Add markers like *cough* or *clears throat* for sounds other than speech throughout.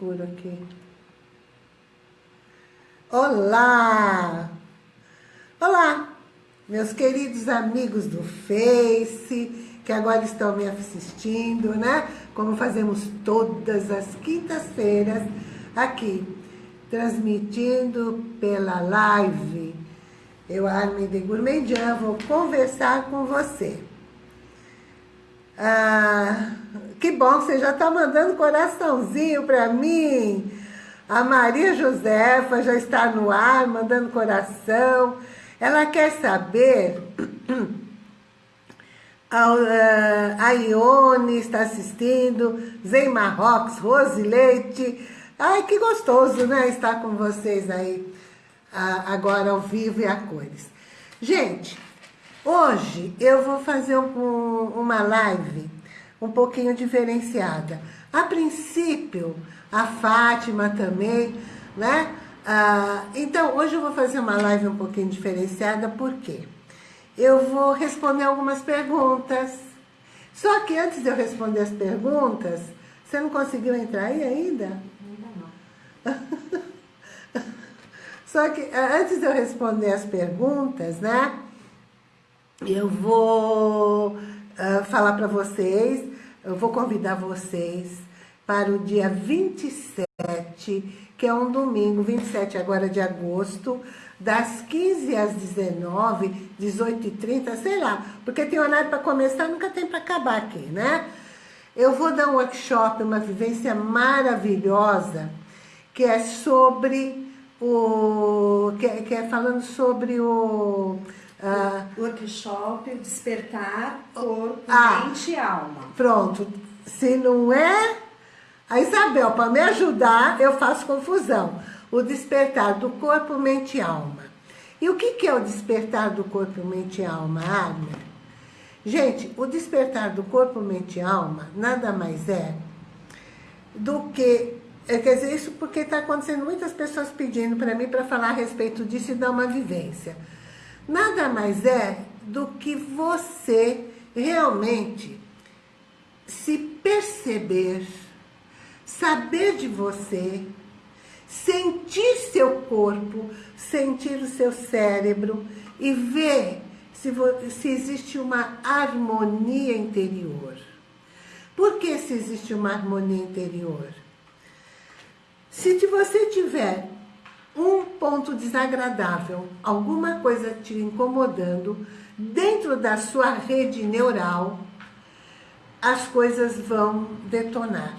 escuro aqui. Olá! Olá, meus queridos amigos do Face, que agora estão me assistindo, né? Como fazemos todas as quintas-feiras aqui, transmitindo pela live. Eu, Armin de Gourmandian, vou conversar com você. Ah, que bom, você já está mandando coraçãozinho para mim. A Maria Josefa já está no ar, mandando coração. Ela quer saber... *clears throat* A, a Ione está assistindo, Zen Marrocos, Rose Leite. Ai, que gostoso, né? Estar com vocês aí agora ao vivo e a cores. Gente, hoje eu vou fazer um, uma live um pouquinho diferenciada. A princípio, a Fátima também, né? Ah, então, hoje eu vou fazer uma live um pouquinho diferenciada, por quê? Eu vou responder algumas perguntas. Só que antes de eu responder as perguntas, você não conseguiu entrar aí ainda? Ainda não. *laughs* Só que ah, antes de eu responder as perguntas, né? Eu vou uh, falar para vocês, eu vou convidar vocês para o dia 27, que é um domingo, 27 agora de agosto, das 15 às 19, 18 e 30, sei lá, porque tem horário para começar, nunca tem para acabar aqui, né? Eu vou dar um workshop, uma vivência maravilhosa, que é sobre o... que, é, que é falando sobre o Uh, workshop Despertar Corpo, ah, Mente e Alma. Pronto. Se não é... A Isabel, para me ajudar, eu faço confusão. O despertar do corpo, mente e alma. E o que, que é o despertar do corpo, mente e alma, Agner? Gente, o despertar do corpo, mente e alma nada mais é do que... É, quer dizer, isso porque está acontecendo muitas pessoas pedindo para mim para falar a respeito disso e dar uma vivência nada mais é do que você realmente se perceber, saber de você, sentir seu corpo, sentir o seu cérebro e ver se, se existe uma harmonia interior. Por que se existe uma harmonia interior? Se você tiver um ponto desagradável, alguma coisa te incomodando, dentro da sua rede neural, as coisas vão detonar.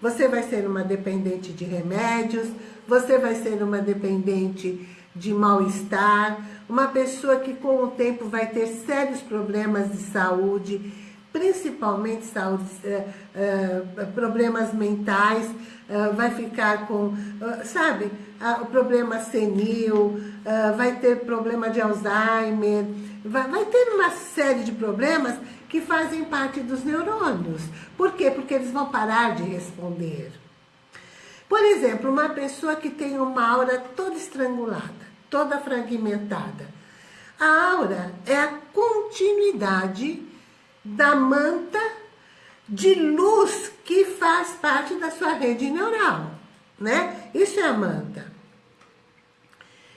Você vai ser uma dependente de remédios, você vai ser uma dependente de mal-estar, uma pessoa que com o tempo vai ter sérios problemas de saúde, principalmente saúde, uh, uh, problemas mentais, uh, vai ficar com, sabe, o problema senil, vai ter problema de Alzheimer, vai ter uma série de problemas que fazem parte dos neurônios. Por quê? Porque eles vão parar de responder. Por exemplo, uma pessoa que tem uma aura toda estrangulada, toda fragmentada. A aura é a continuidade da manta de luz que faz parte da sua rede neural, né? Isso é a manta.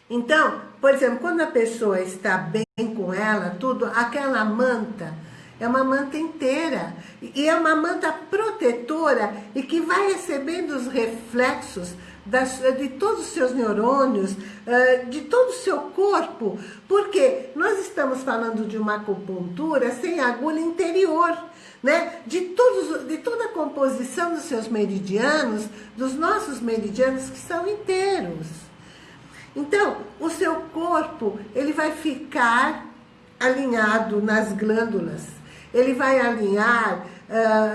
Então, por exemplo, quando a pessoa está bem com ela, tudo, aquela manta é uma manta inteira. E é uma manta protetora e que vai recebendo os reflexos das, de todos os seus neurônios, eh, de todo o seu corpo, porque nós estamos falando de uma acupuntura sem agulha interior, né? de, todos, de toda a composição dos seus meridianos, dos nossos meridianos que são inteiros. Então, o seu corpo, ele vai ficar alinhado nas glândulas, ele vai alinhar,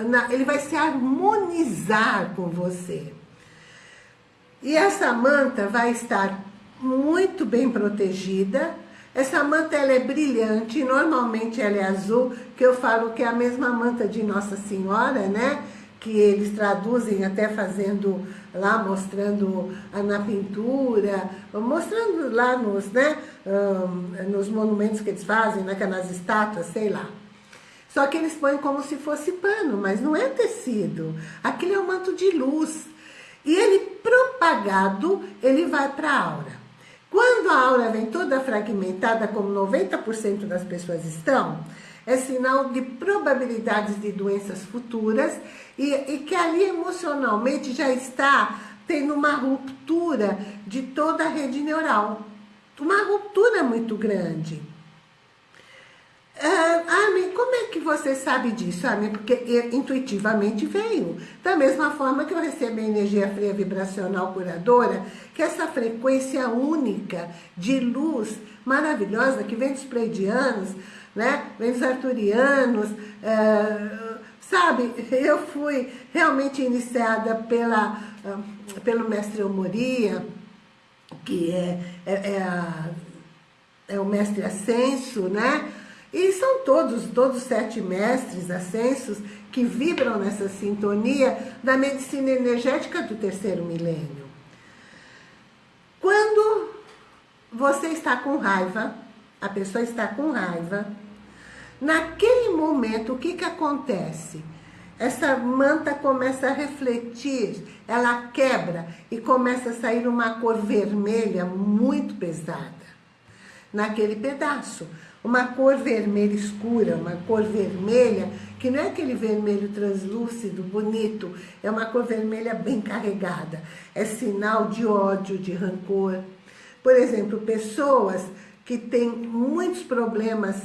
na, ele vai se harmonizar com você. E essa manta vai estar muito bem protegida. Essa manta ela é brilhante, normalmente ela é azul, que eu falo que é a mesma manta de Nossa Senhora, né? Que eles traduzem até fazendo lá, mostrando na pintura, mostrando lá nos, né, um, nos monumentos que eles fazem, né, nas estátuas, sei lá. Só que eles põem como se fosse pano, mas não é tecido. Aquilo é um manto de luz. E ele apagado, ele vai para a aura. Quando a aura vem toda fragmentada, como 90% das pessoas estão, é sinal de probabilidades de doenças futuras e, e que ali emocionalmente já está tendo uma ruptura de toda a rede neural. Uma ruptura muito grande. Ah, Armin, como é que você sabe disso, Armin? Porque intuitivamente veio. Da mesma forma que eu recebo a energia fria vibracional curadora, que é essa frequência única de luz maravilhosa que vem dos pleidianos, né? vem dos arturianos, é, sabe? Eu fui realmente iniciada pela, ah, pelo mestre Omoria, que é, é, é, a, é o mestre Ascenso, né? E são todos, todos sete mestres ascensos que vibram nessa sintonia da medicina energética do terceiro milênio. Quando você está com raiva, a pessoa está com raiva, naquele momento o que, que acontece? Essa manta começa a refletir, ela quebra e começa a sair uma cor vermelha muito pesada naquele pedaço uma cor vermelha escura, uma cor vermelha, que não é aquele vermelho translúcido, bonito, é uma cor vermelha bem carregada. É sinal de ódio, de rancor. Por exemplo, pessoas que têm muitos problemas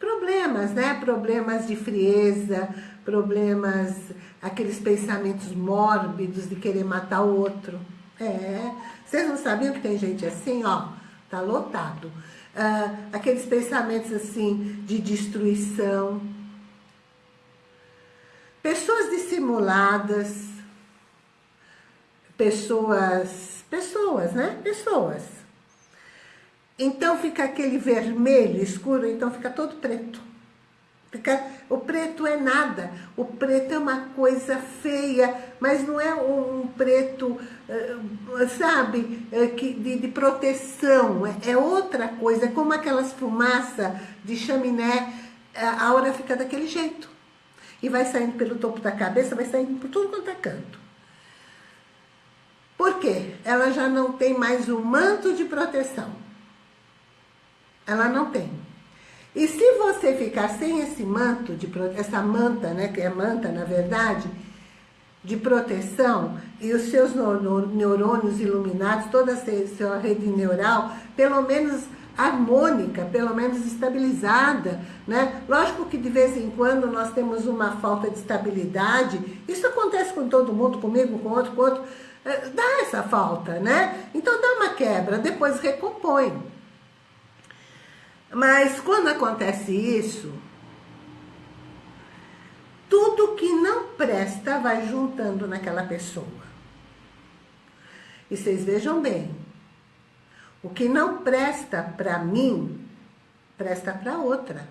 problemas, né? Problemas de frieza, problemas, aqueles pensamentos mórbidos de querer matar o outro. É, vocês não sabiam que tem gente assim, ó, tá lotado. Ah, aqueles pensamentos assim de destruição. Pessoas dissimuladas. Pessoas, pessoas, né? Pessoas. Então fica aquele vermelho escuro, então fica todo preto. Fica, o preto é nada, o preto é uma coisa feia, mas não é um, preto, sabe, uh, que, de, de, proteção, é, é, outra coisa, é como aquelas fumaças de chaminé, a aura fica daquele jeito. E vai saindo pelo topo da cabeça, vai saindo por tudo quanto é canto. Por quê? Ela já não tem mais o manto de proteção. Ela não tem. E se você ficar sem esse manto, de, essa manta, né, que é manta na verdade, de proteção, e os seus neurônios iluminados, toda a sua rede neural, pelo menos harmônica, pelo menos estabilizada, né? Lógico que de vez em quando nós temos uma falta de estabilidade, isso acontece com todo mundo, comigo, com outro, com outro, eh, dá essa falta, né? Então dá uma quebra, depois recompõe. Mas quando acontece isso, tudo que não presta vai juntando naquela pessoa. E vocês vejam bem, o que não presta para mim, presta para outra.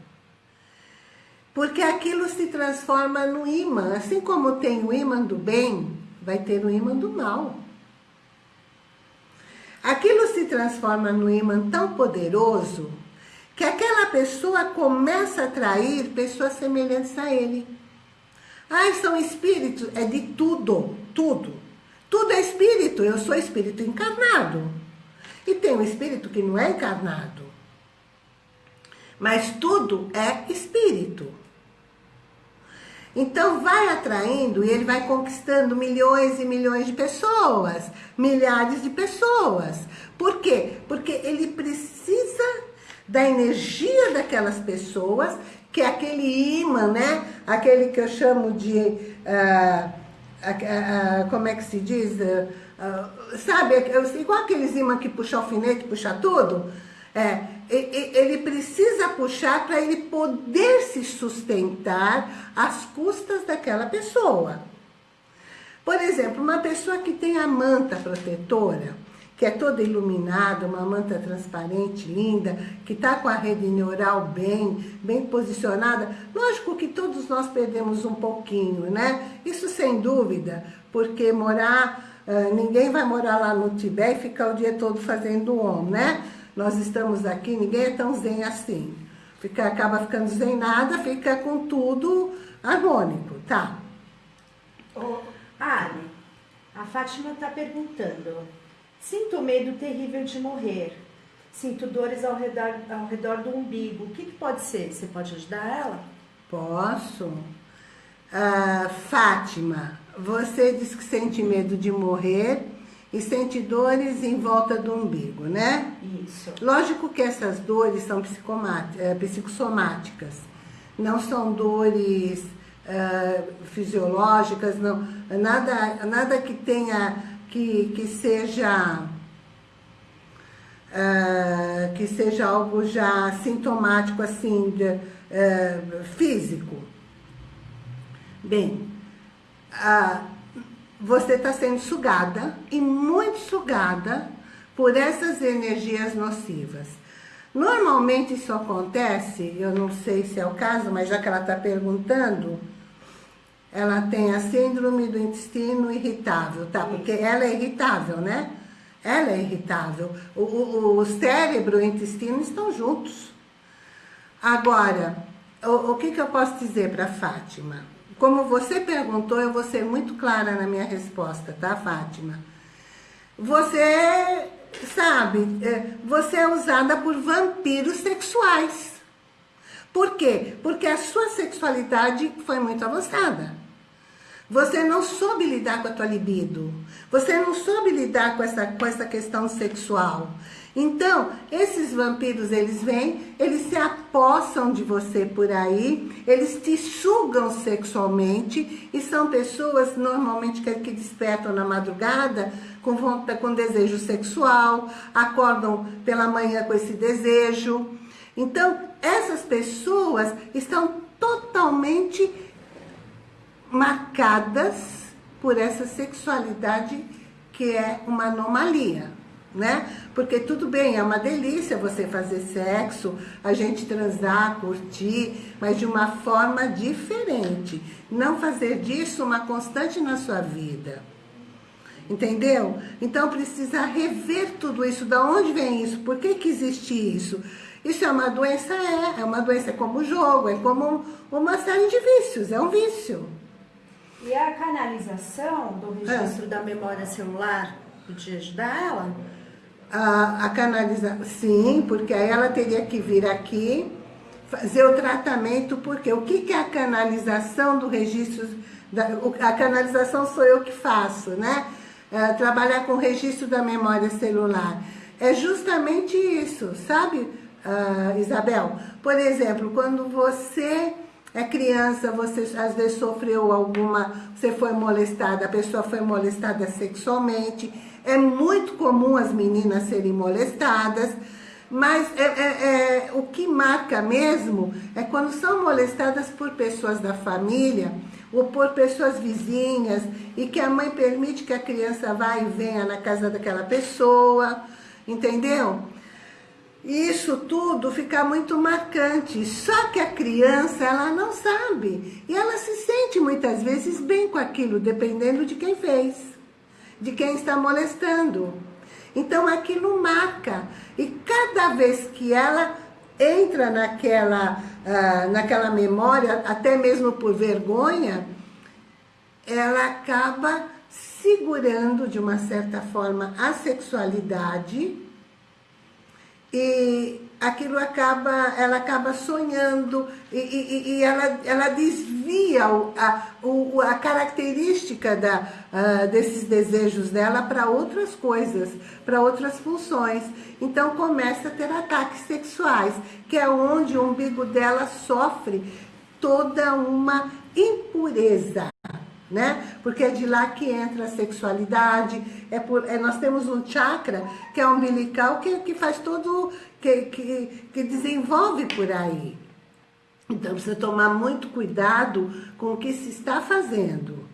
Porque aquilo se transforma no imã. Assim como tem o imã do bem, vai ter o imã do mal. Aquilo se transforma no imã tão poderoso que aquela pessoa começa a atrair pessoas semelhantes a ele. Ai, são espíritos, é de tudo, tudo. Tudo é espírito, eu sou espírito encarnado. E tem um espírito que não é encarnado. Mas tudo é espírito. Então vai atraindo e ele vai conquistando milhões e milhões de pessoas, milhares de pessoas. Por quê? Porque ele precisa da energia daquelas pessoas, que é aquele imã, né? Aquele que eu chamo de... Uh, uh, como é que se diz? sabe, igual aqueles imãs que puxa alfinete, puxa tudo. É, ele precisa puxar para ele poder se sustentar às custas daquela pessoa. Por exemplo, uma pessoa que tem a manta protetora, que é toda iluminada, uma manta transparente, linda, que está com a rede neural bem, bem posicionada. Lógico que todos nós perdemos um pouquinho, né? Isso sem dúvida, porque morar, ninguém vai morar lá no Tibete e ficar o dia todo fazendo om, né? Nós estamos aqui, ninguém é tão zen assim. Fica, acaba ficando zen nada, fica com tudo harmônico, tá? Oh, Ali, a Fátima está perguntando. Sinto medo terrível de morrer. Sinto dores ao redor, ao redor do umbigo. O que, que pode ser? Você pode ajudar ela? Posso. Ah, Fátima, você diz que sente medo de morrer e sente dores em volta do umbigo, né? Isso. Lógico que essas dores são é, psicossomáticas, não são dores uh, fisiológicas, não, nada, nada que tenha, que, que seja... Uh, que seja algo já sintomático, assim, de, uh, físico. Bem, uh, você está sendo sugada, e muito sugada, por essas energias nocivas. Normalmente isso acontece, eu não sei se é o caso, mas já que ela está perguntando, ela tem a síndrome do intestino irritável, tá? Porque ela é irritável, né? Ela é irritável. O, o, o cérebro e o intestino estão juntos. Agora, o, o que, que eu posso dizer para Fátima? Como você perguntou, eu vou ser muito clara na minha resposta, tá, Fátima? Você, sabe, é, você é usada por vampiros sexuais. Por quê? Porque a sua sexualidade foi muito avançada. Você não soube lidar com a tua libido. Você não soube lidar com essa, com essa questão sexual. Então, esses vampiros, eles vêm, eles se apossam de você por aí, eles te sugam sexualmente e são pessoas normalmente que, que despertam na madrugada com, com desejo sexual, acordam pela manhã com esse desejo. Então, essas pessoas estão totalmente marcadas por essa sexualidade que é uma anomalia né? Porque tudo bem, é uma delícia você fazer sexo, a gente transar, curtir, mas de uma forma diferente. Não fazer disso uma constante na sua vida. Entendeu? Então precisa rever tudo isso. Da onde vem isso? Por que, que existe isso? Isso é uma doença? É. É uma doença como jogo, é como uma série de vícios. É um vício. E a canalização do registro é. da memória celular podia ajudar ela? a, a sim, porque aí ela teria que vir aqui fazer o tratamento, porque o que, que é a canalização do registro, da, a canalização sou eu que faço, né? É, trabalhar com o registro da memória celular. É justamente isso, sabe, uh, Isabel? Por exemplo, quando você é criança, você às vezes sofreu alguma, você foi molestada, a pessoa foi molestada sexualmente, é muito comum as meninas serem molestadas, mas é, é, é, o que marca mesmo é quando são molestadas por pessoas da família ou por pessoas vizinhas e que a mãe permite que a criança vá e venha na casa daquela pessoa, entendeu? Isso tudo fica muito marcante, só que a criança, ela não sabe. E ela se sente muitas vezes bem com aquilo, dependendo de quem fez de quem está molestando. Então aquilo marca. E cada vez que ela entra naquela, uh, naquela memória, até mesmo por vergonha, ela acaba segurando de uma certa forma a sexualidade e aquilo acaba, ela acaba sonhando e, e, e ela, ela desvia a, a característica da, uh, desses desejos dela para outras coisas, para outras funções. Então começa a ter ataques sexuais, que é onde o umbigo dela sofre toda uma impureza né? Porque é de lá que entra a sexualidade, é por, é, nós temos um chakra que é umbilical que, que faz todo, que, que, que desenvolve por aí. Então precisa tomar muito cuidado com o que se está fazendo.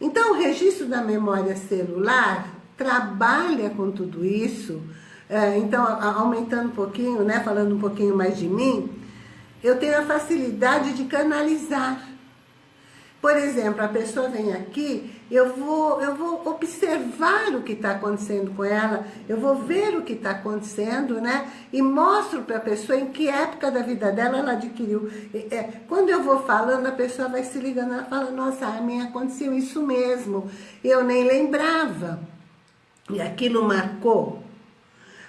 Então o registro da memória celular trabalha com tudo isso, é, então aumentando um pouquinho, né, falando um pouquinho mais de mim, eu tenho a facilidade de canalizar Por exemplo, a pessoa vem aqui, eu vou, eu vou observar o que está acontecendo com ela, eu vou ver o que está acontecendo, né? E mostro para a pessoa em que época da vida dela ela adquiriu. É, quando eu vou falando, a pessoa vai se ligando, ela fala, nossa, a mim aconteceu isso mesmo, eu nem lembrava. E aquilo marcou,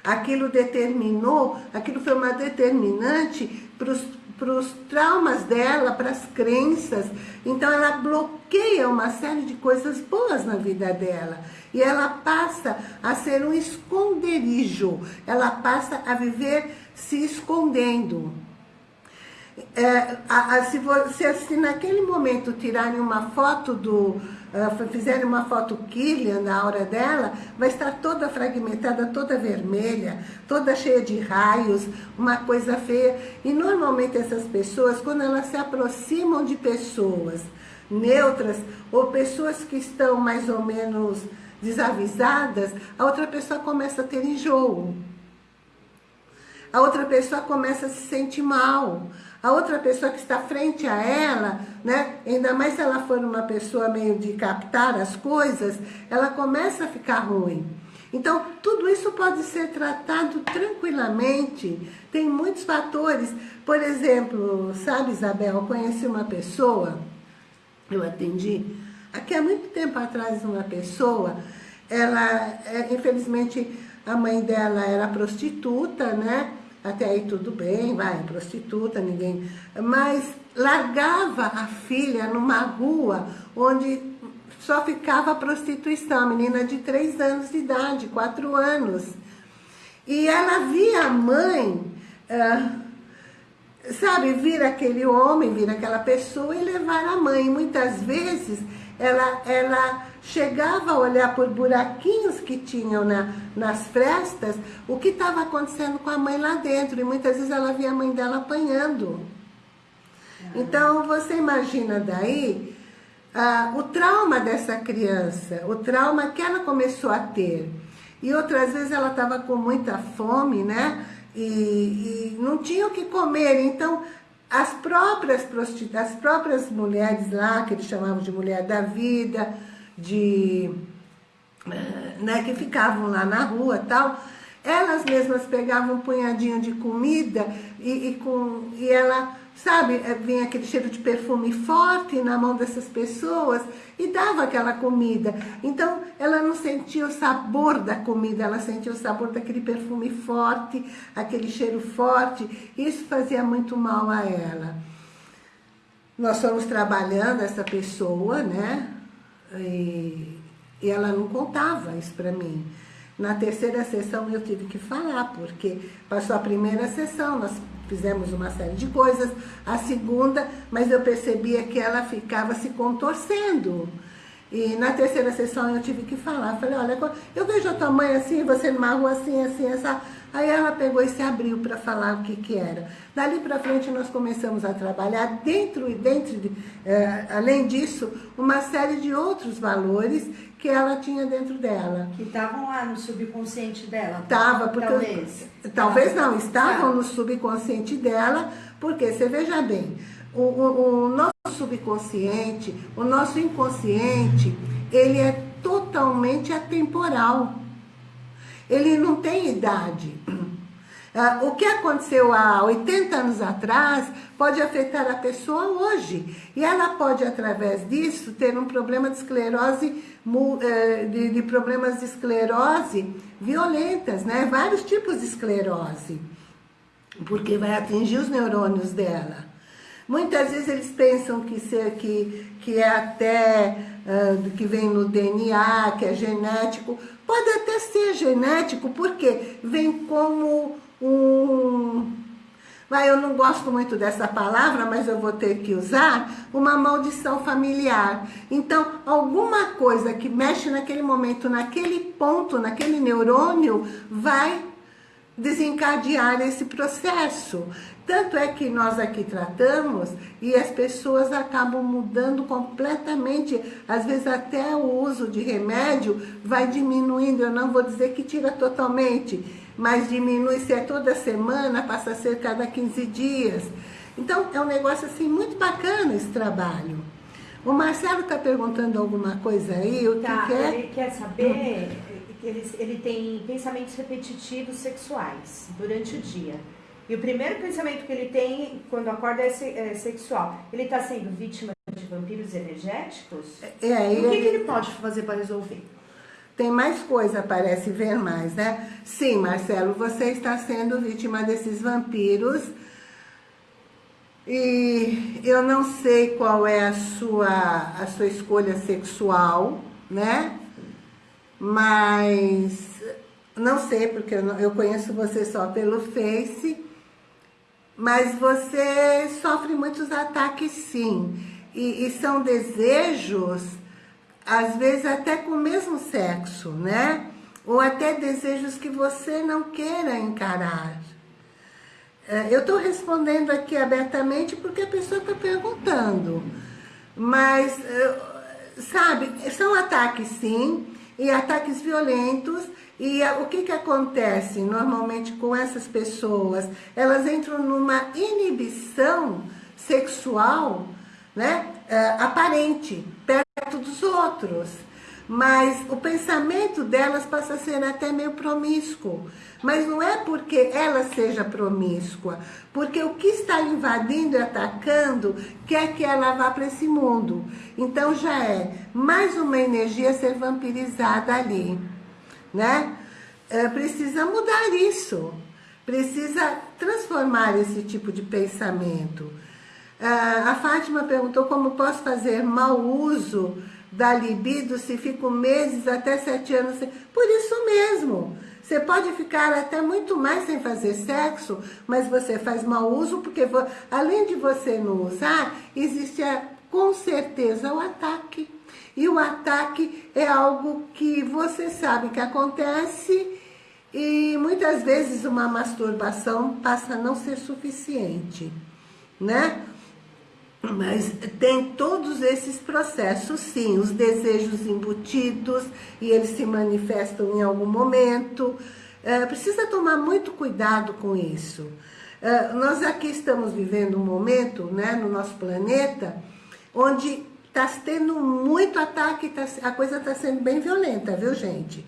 aquilo determinou, aquilo foi uma determinante para os para os traumas dela, para as crenças. Então ela bloqueia uma série de coisas boas na vida dela. E ela passa a ser um esconderijo. Ela passa a viver se escondendo. É, a, a, se, você, se naquele momento tirarem uma foto do, uh, fizerem uma foto Killian na aura dela, vai estar toda fragmentada, toda vermelha, toda cheia de raios, uma coisa feia. E normalmente essas pessoas, quando elas se aproximam de pessoas neutras, ou pessoas que estão mais ou menos desavisadas, a outra pessoa começa a ter enjoo. A outra pessoa começa a se sentir mal a outra pessoa que está frente a ela, né, ainda mais se ela for uma pessoa meio de captar as coisas, ela começa a ficar ruim. Então, tudo isso pode ser tratado tranquilamente. Tem muitos fatores. Por exemplo, sabe, Isabel, eu conheci uma pessoa, eu atendi, aqui há muito tempo atrás, uma pessoa, ela, é, infelizmente, a mãe dela era prostituta, né? Até aí tudo bem, vai, prostituta, ninguém... Mas largava a filha numa rua onde só ficava prostituição, a menina de três anos de idade, quatro anos. E ela via a mãe, sabe, vir aquele homem, vir aquela pessoa e levar a mãe. Muitas vezes ela, ela chegava a olhar por buraquinhos que tinham na, nas frestas o que estava acontecendo com a mãe lá dentro. E muitas vezes ela via a mãe dela apanhando. Então, você imagina daí ah, o trauma dessa criança, o trauma que ela começou a ter. E outras vezes ela estava com muita fome, né? E, e, não tinha o que comer. Então, as próprias, as próprias mulheres lá, que eles chamavam de mulher da vida, de, eh, né, que ficavam lá na rua tal, elas mesmas pegavam um punhadinho de comida e, e, com, e ela, sabe, eh, vinha aquele cheiro de perfume forte na mão dessas pessoas e dava aquela comida. Então, ela não sentia o sabor da comida, ela sentia o sabor daquele perfume forte, aquele cheiro forte. Isso fazia muito mal a ela. Nós fomos trabalhando essa pessoa, né? E, e ela não contava isso para mim. Na terceira sessão eu tive que falar, porque passou a primeira sessão, nós fizemos uma série de coisas, a segunda, mas eu percebia que ela ficava se contorcendo. E na terceira sessão eu tive que falar, falei, olha, eu vejo a tua mãe assim, você numa rua assim, assim, essa... Aí ela pegou e se abriu para falar o que que era. Dali para frente nós começamos a trabalhar dentro e dentro, de, é, além disso, uma série de outros valores que ela tinha dentro dela. Que estavam lá no subconsciente dela? Estava, porque... Talvez. Talvez não, estavam no subconsciente dela, porque, você veja bem, o, o, o subconsciente, o nosso inconsciente, ele é totalmente atemporal. Ele não tem idade. Ah, o que aconteceu há 80 anos atrás pode afetar a pessoa hoje. E ela pode, através disso, ter um problema de esclerose, de, de problemas de esclerose violentas, né? Vários tipos de esclerose. Porque vai atingir os neurônios dela. Muitas vezes eles pensam que, ser, que, que é até, uh, que vem no DNA, que é genético. Pode até ser genético, porque vem como um... Vai, eu não gosto muito dessa palavra, mas eu vou ter que usar, uma maldição familiar. Então, alguma coisa que mexe naquele momento, naquele ponto, naquele neurônio, vai desencadear esse processo. Tanto é que nós aqui tratamos e as pessoas acabam mudando completamente, às vezes até o uso de remédio vai diminuindo, eu não vou dizer que tira totalmente, mas diminui, se é toda semana, passa a ser cada 15 dias. Então é um negócio assim muito bacana esse trabalho. O Marcelo está perguntando alguma coisa aí, o tá, que, é? Ele quer saber que ele, ele tem pensamentos repetitivos sexuais durante o dia. E o primeiro pensamento que ele tem quando acorda é, é sexual. Ele está sendo vítima de vampiros energéticos? É, e o que, ele... que ele pode fazer para resolver? Tem mais coisa, parece ver mais, né? Sim, Marcelo, você está sendo vítima desses vampiros e eu não sei qual é a sua, a sua escolha sexual, né? Mas não sei, porque eu, eu conheço você só pelo Face, mas você sofre muitos ataques sim. E, e são desejos, às vezes até com o mesmo sexo, né? Ou até desejos que você não queira encarar. É, eu estou respondendo aqui abertamente porque a pessoa está perguntando. Mas, sabe, são ataques sim, e ataques violentos. E o que, que acontece normalmente com essas pessoas? Elas entram numa inibição sexual né, é, aparente, perto dos outros mas o pensamento delas passa a ser até meio promíscuo. Mas não é porque ela seja promíscua, porque o que está invadindo e atacando quer que ela vá para esse mundo. Então já é mais uma energia ser vampirizada ali, né? É, precisa mudar isso, precisa transformar esse tipo de pensamento. Ah, a Fátima perguntou como posso fazer mau uso da libido se fico meses até sete anos sem... Por isso mesmo. Você pode ficar até muito mais sem fazer sexo, mas você faz mau uso, porque além de você não usar, existe com certeza o ataque. E o ataque é algo que você sabe que acontece e muitas vezes uma masturbação passa a não ser suficiente, né? Mas tem todos esses processos, sim, os desejos embutidos e eles se manifestam em algum momento. É, precisa tomar muito cuidado com isso. É, nós aqui estamos vivendo um momento, né, no nosso planeta, onde está tendo muito ataque, tá, a coisa está sendo bem violenta, viu, gente?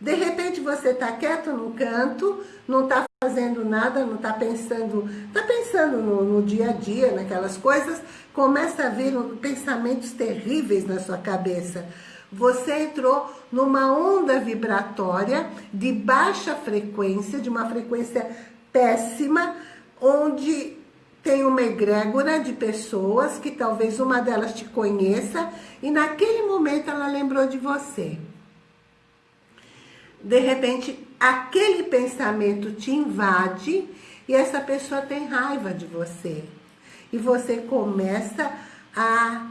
De repente você está quieto no canto, não está fazendo nada, não está pensando, está pensando no, no, dia a dia, naquelas coisas, começa a vir pensamentos terríveis na sua cabeça. Você entrou numa onda vibratória de baixa frequência, de uma frequência péssima, onde tem uma egrégora de pessoas que talvez uma delas te conheça e naquele momento ela lembrou de você de repente, aquele pensamento te invade e essa pessoa tem raiva de você. E você começa a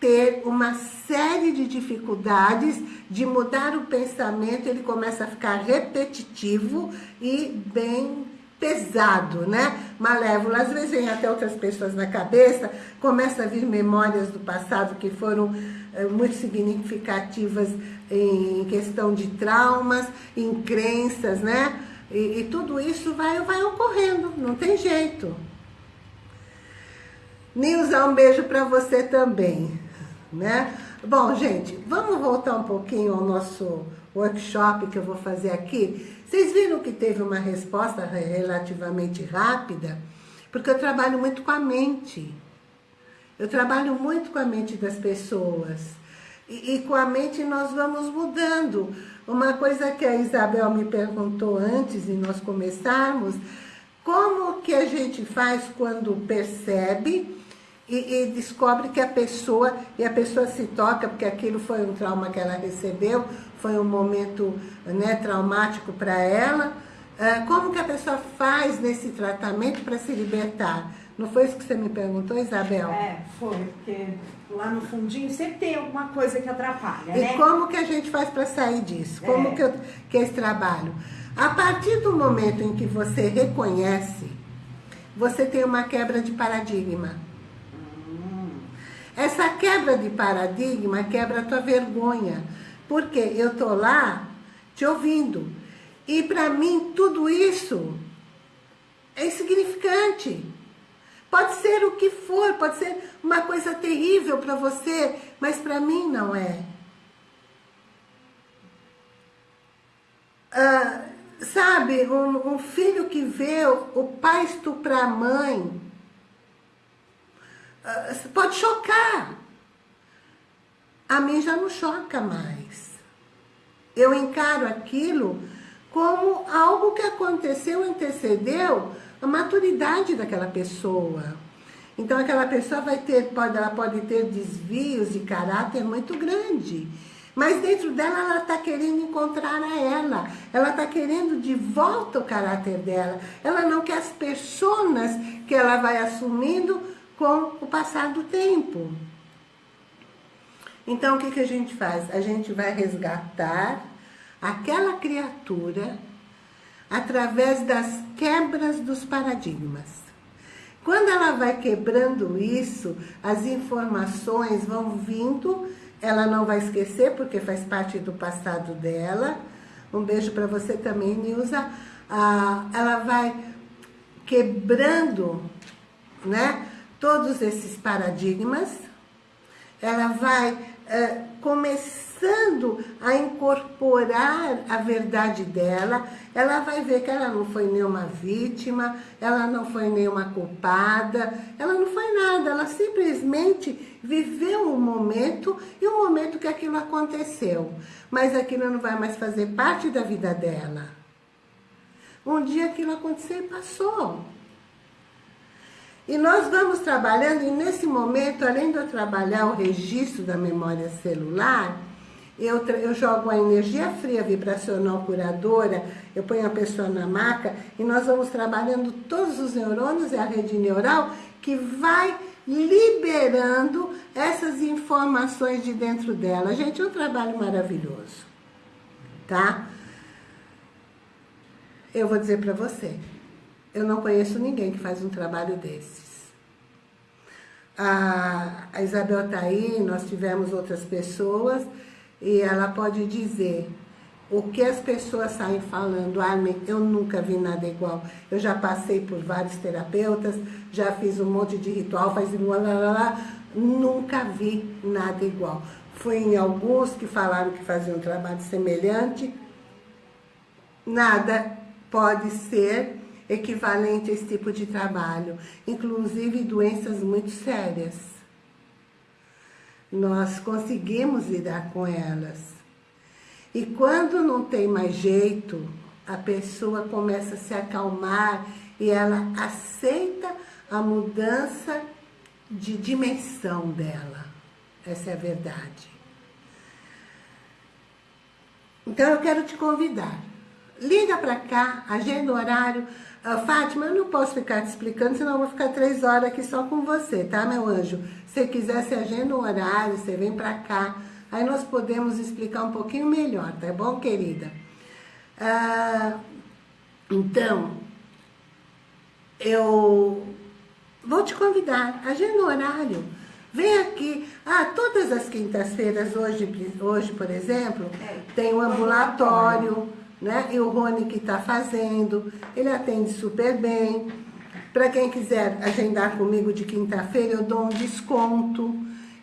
ter uma série de dificuldades de mudar o pensamento, ele começa a ficar repetitivo e bem pesado, né? Malévolo. Às vezes vem até outras pessoas na cabeça, começa a vir memórias do passado que foram é, muito significativas em questão de traumas, em crenças, né? E, e tudo isso vai, vai ocorrendo, não tem jeito. Nilza, um beijo para você também, né? Bom, gente, vamos voltar um pouquinho ao nosso workshop que eu vou fazer aqui. Vocês viram que teve uma resposta relativamente rápida? Porque eu trabalho muito com a mente. Eu trabalho muito com a mente das pessoas. E, e, com a mente nós vamos mudando. Uma coisa que a Isabel me perguntou antes de nós começarmos, como que a gente faz quando percebe e, e, descobre que a pessoa, e a pessoa se toca, porque aquilo foi um trauma que ela recebeu, foi um momento né, traumático para ela, ah, como que a pessoa faz nesse tratamento para se libertar? Não foi isso que você me perguntou, Isabel? É, foi, porque lá no fundinho sempre tem alguma coisa que atrapalha, e né? E como que a gente faz para sair disso? Como é. que, eu, que é esse trabalho? A partir do momento em que você reconhece, você tem uma quebra de paradigma. Hum. Essa quebra de paradigma quebra a tua vergonha. Porque eu tô lá te ouvindo. E para mim tudo isso é insignificante. Pode ser o que for, pode ser uma coisa terrível para você, mas para mim não é. Ah, sabe, um, um, filho que vê o pai estuprar a mãe, ah, pode chocar. A mim já não choca mais. Eu encaro aquilo como algo que aconteceu, antecedeu a maturidade daquela pessoa. Então aquela pessoa vai ter, pode, ela pode ter desvios de caráter muito grande. Mas dentro dela, ela está querendo encontrar a ela. Ela está querendo de volta o caráter dela. Ela não quer as pessoas que ela vai assumindo com o passar do tempo. Então, o que, que a gente faz? A gente vai resgatar aquela criatura através das quebras dos paradigmas. Quando ela vai quebrando isso, as informações vão vindo, ela não vai esquecer, porque faz parte do passado dela. Um beijo para você também, Nilza. Ah, ela vai quebrando né, todos esses paradigmas, ela vai começando a incorporar a verdade dela, ela vai ver que ela não foi nenhuma vítima, ela não foi nenhuma culpada, ela não foi nada, ela simplesmente viveu um momento e um momento que aquilo aconteceu. Mas aquilo não vai mais fazer parte da vida dela. Um dia aquilo aconteceu e passou. E nós vamos trabalhando, e nesse momento, além de eu trabalhar o registro da memória celular, eu, eu jogo a energia fria vibracional curadora, eu ponho a pessoa na maca, e nós vamos trabalhando todos os neurônios e a rede neural que vai liberando essas informações de dentro dela. Gente, é um trabalho maravilhoso, tá? Eu vou dizer para você, eu não conheço ninguém que faz um trabalho desses. A, a Isabel está aí, nós tivemos outras pessoas, e ela pode dizer o que as pessoas saem falando, Armin, eu nunca vi nada igual. Eu já passei por vários terapeutas, já fiz um monte de ritual, faz lá, lá, lá, nunca vi nada igual. Fui em alguns que falaram que faziam um trabalho semelhante, nada pode ser equivalente a esse tipo de trabalho, inclusive doenças muito sérias. Nós conseguimos lidar com elas. E quando não tem mais jeito, a pessoa começa a se acalmar e ela aceita a mudança de dimensão dela. Essa é a verdade. Então eu quero te convidar. Liga para cá, agenda o horário, ah, Fátima, eu não posso ficar te explicando, senão eu vou ficar três horas aqui só com você, tá, meu anjo? Se quiser, você agenda um horário, você vem pra cá, aí nós podemos explicar um pouquinho melhor, tá bom, querida? Ah, então, eu vou te convidar, agenda um horário, vem aqui. Ah, todas as quintas-feiras, hoje, hoje, por exemplo, é, tem um ambulatório né? E o Rony que está fazendo, ele atende super bem. Para quem quiser agendar comigo de quinta-feira, eu dou um desconto.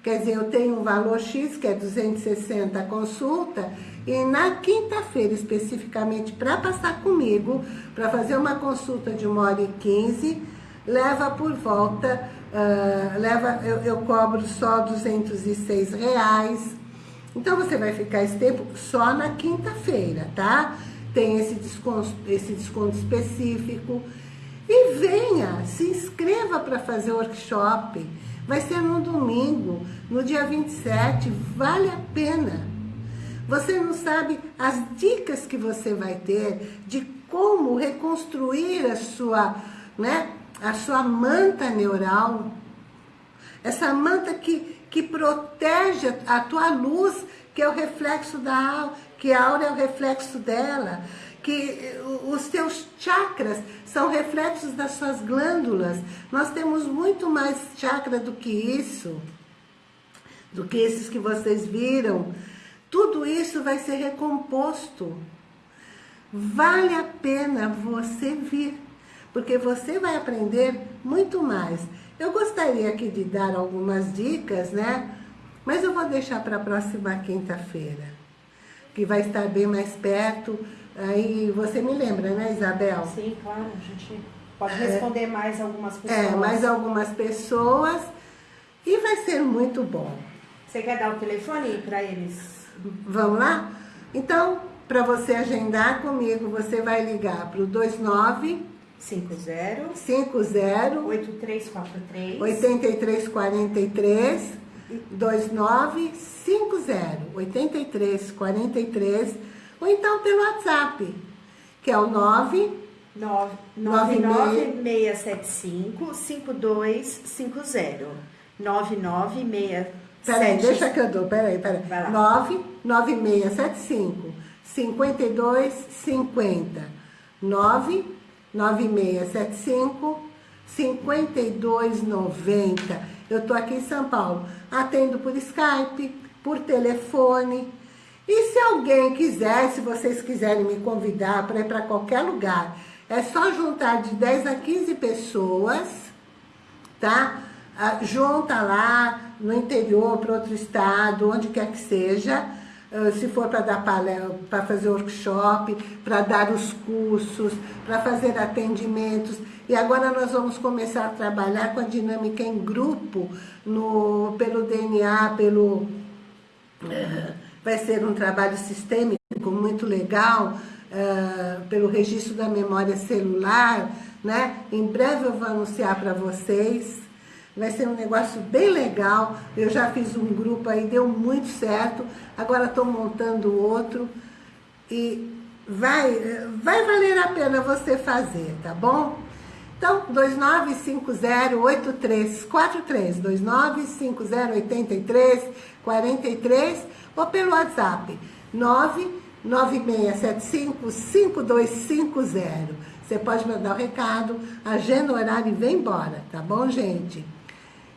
Quer dizer, eu tenho um valor X, que é 260 a consulta, e na quinta-feira, especificamente, para passar comigo, para fazer uma consulta de uma hora e quinze, leva por volta, uh, leva, eu, eu cobro só 206 reais, então, você vai ficar esse tempo só na quinta-feira, tá? Tem esse desconto, esse desconto específico. E venha, se inscreva para fazer o workshop. Vai ser no domingo, no dia 27, vale a pena. Você não sabe as dicas que você vai ter de como reconstruir a sua, né, a sua manta neural. Essa manta que que protege a tua luz, que é o reflexo da aura, que a aura é o reflexo dela, que os teus chakras são reflexos das suas glândulas. Nós temos muito mais chakra do que isso, do que esses que vocês viram. Tudo isso vai ser recomposto. Vale a pena você vir, porque você vai aprender muito mais. Eu gostaria aqui de dar algumas dicas, né? Mas eu vou deixar para a próxima quinta-feira, que vai estar bem mais perto. Aí você me lembra, né, Isabel? Sim, claro, a gente pode responder é, mais algumas pessoas. É, mais algumas pessoas e vai ser muito bom. Você quer dar o telefone para eles? Vamos lá? Então, para você agendar comigo, você vai ligar para o 29 50 50 8343 8343 2950 8343 ou então pelo WhatsApp, que é o 9 99675 5250 99675 Peraí, deixa que eu dou, peraí, peraí. 99675 5250 99675 5290. Eu tô aqui em São Paulo. Atendo por Skype, por telefone. E se alguém quiser, se vocês quiserem me convidar para ir para qualquer lugar, é só juntar de 10 a 15 pessoas, tá? Ah, junta lá no interior, para outro estado, onde quer que seja, se for para dar para fazer workshop, para dar os cursos, para fazer atendimentos. E agora nós vamos começar a trabalhar com a dinâmica em grupo, no, pelo DNA, pelo... Uh, vai ser um trabalho sistêmico muito legal, uh, pelo registro da memória celular, né? Em breve eu vou anunciar para vocês. Vai ser um negócio bem legal. Eu já fiz um grupo aí, deu muito certo. Agora estou montando outro. E vai, vai valer a pena você fazer, tá bom? Então, 2950-8343, 2950-8343 ou pelo WhatsApp, 99675-5250. Você pode mandar o recado, agenda o horário e vem embora, tá bom, gente?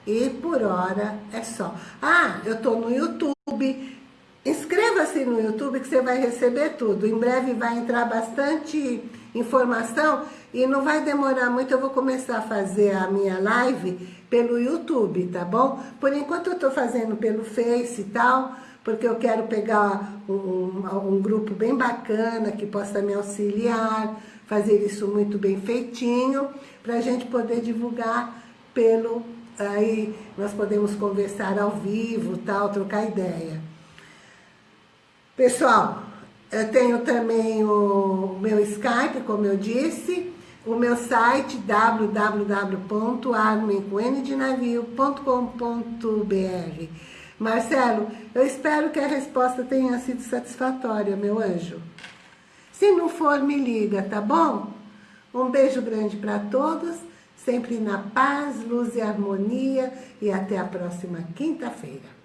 E por hora é só. Ah, eu tô no YouTube. Inscreva-se no YouTube que você vai receber tudo. Em breve vai entrar bastante informação e não vai demorar muito. Eu vou começar a fazer a minha live pelo YouTube, tá bom? Por enquanto eu tô fazendo pelo Face e tal, porque eu quero pegar um, um, um grupo bem bacana que possa me auxiliar, fazer isso muito bem feitinho, para a gente poder divulgar pelo aí nós podemos conversar ao vivo, tal, trocar ideia. Pessoal, eu tenho também o meu Skype, como eu disse, o meu site www.armemcoendinavio.com.br Marcelo, eu espero que a resposta tenha sido satisfatória, meu anjo. Se não for, me liga, tá bom? Um beijo grande para todos sempre na paz, luz e harmonia e até a próxima quinta-feira.